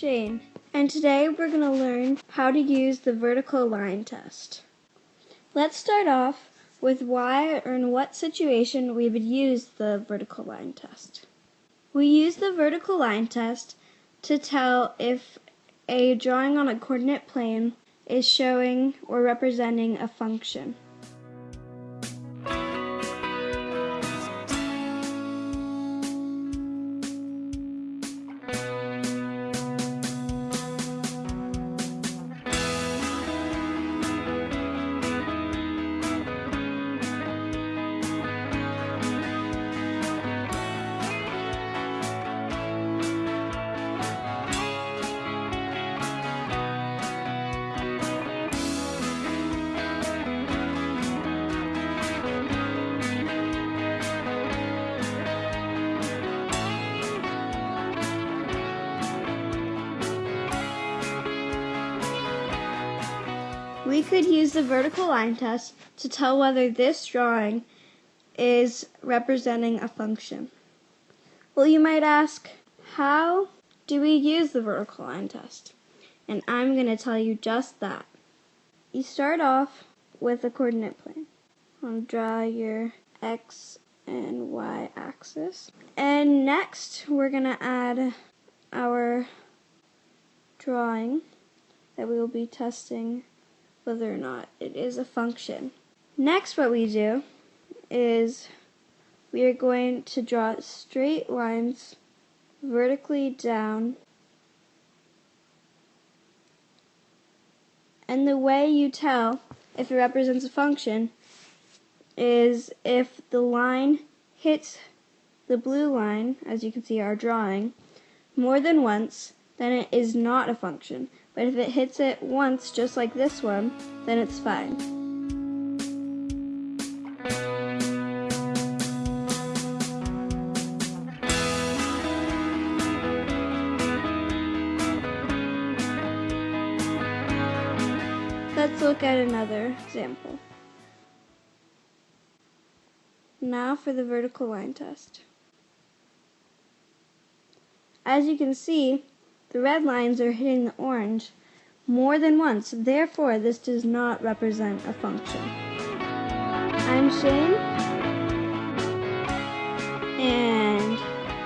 and today we're going to learn how to use the vertical line test. Let's start off with why or in what situation we would use the vertical line test. We use the vertical line test to tell if a drawing on a coordinate plane is showing or representing a function. We could use the vertical line test to tell whether this drawing is representing a function. Well, you might ask, how do we use the vertical line test? And I'm going to tell you just that. You start off with a coordinate plane. I'll draw your x and y axis. And next, we're going to add our drawing that we will be testing whether or not it is a function. Next what we do is we are going to draw straight lines vertically down and the way you tell if it represents a function is if the line hits the blue line, as you can see our drawing, more than once, then it is not a function. But if it hits it once, just like this one, then it's fine. Let's look at another example. Now for the vertical line test. As you can see, the red lines are hitting the orange more than once. Therefore, this does not represent a function. I'm Shane, and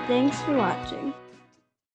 thanks for watching.